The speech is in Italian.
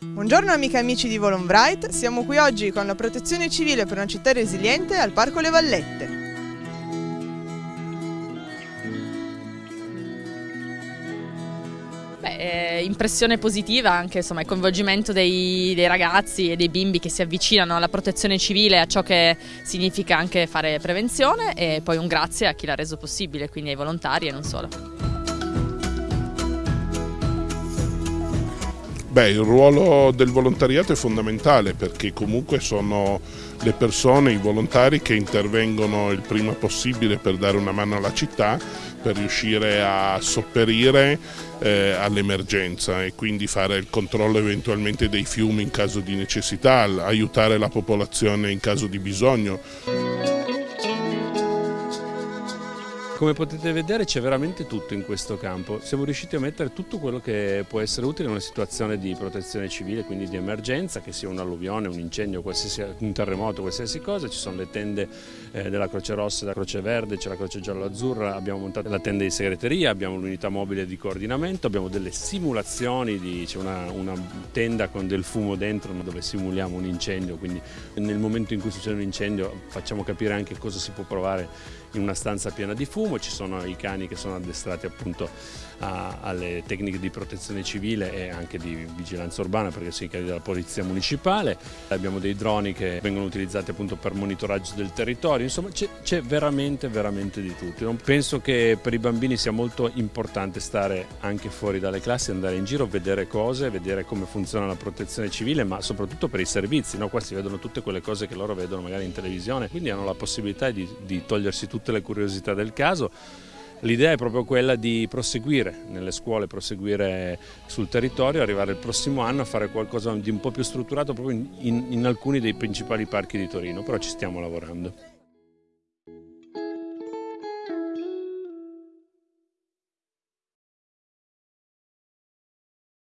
Buongiorno amiche e amici di Volonbright, siamo qui oggi con la protezione civile per una città resiliente al Parco Le Vallette. Beh, impressione positiva anche insomma, il coinvolgimento dei, dei, ragazzi e dei bimbi che si avvicinano alla protezione civile, a ciò che significa anche fare prevenzione e poi un grazie a chi l'ha reso possibile, quindi ai volontari e non solo. Beh, il ruolo del volontariato è fondamentale perché comunque sono le persone, i volontari che intervengono il prima possibile per dare una mano alla città, per riuscire a sopperire eh, all'emergenza e quindi fare il controllo eventualmente dei fiumi in caso di necessità, aiutare la popolazione in caso di bisogno. Come potete vedere c'è veramente tutto in questo campo, siamo riusciti a mettere tutto quello che può essere utile in una situazione di protezione civile, quindi di emergenza, che sia un'alluvione, un incendio, un terremoto, qualsiasi cosa, ci sono le tende eh, della Croce Rossa, della Croce Verde, c'è la Croce Giallo-Azzurra, abbiamo montato la tenda di segreteria, abbiamo l'unità mobile di coordinamento, abbiamo delle simulazioni, c'è una, una tenda con del fumo dentro dove simuliamo un incendio, quindi nel momento in cui succede un incendio facciamo capire anche cosa si può provare in una stanza piena di fumo, ci sono i cani che sono addestrati appunto a, alle tecniche di protezione civile e anche di vigilanza urbana perché sono i cani della polizia municipale, abbiamo dei droni che vengono utilizzati appunto per monitoraggio del territorio, insomma c'è veramente veramente di tutto. Non penso che per i bambini sia molto importante stare anche fuori dalle classi, andare in giro, vedere cose, vedere come funziona la protezione civile, ma soprattutto per i servizi, no? qua si vedono tutte quelle cose che loro vedono magari in televisione, quindi hanno la possibilità di, di togliersi tutte le curiosità del caso. L'idea è proprio quella di proseguire nelle scuole, proseguire sul territorio, arrivare il prossimo anno a fare qualcosa di un po' più strutturato proprio in, in, in alcuni dei principali parchi di Torino, però ci stiamo lavorando.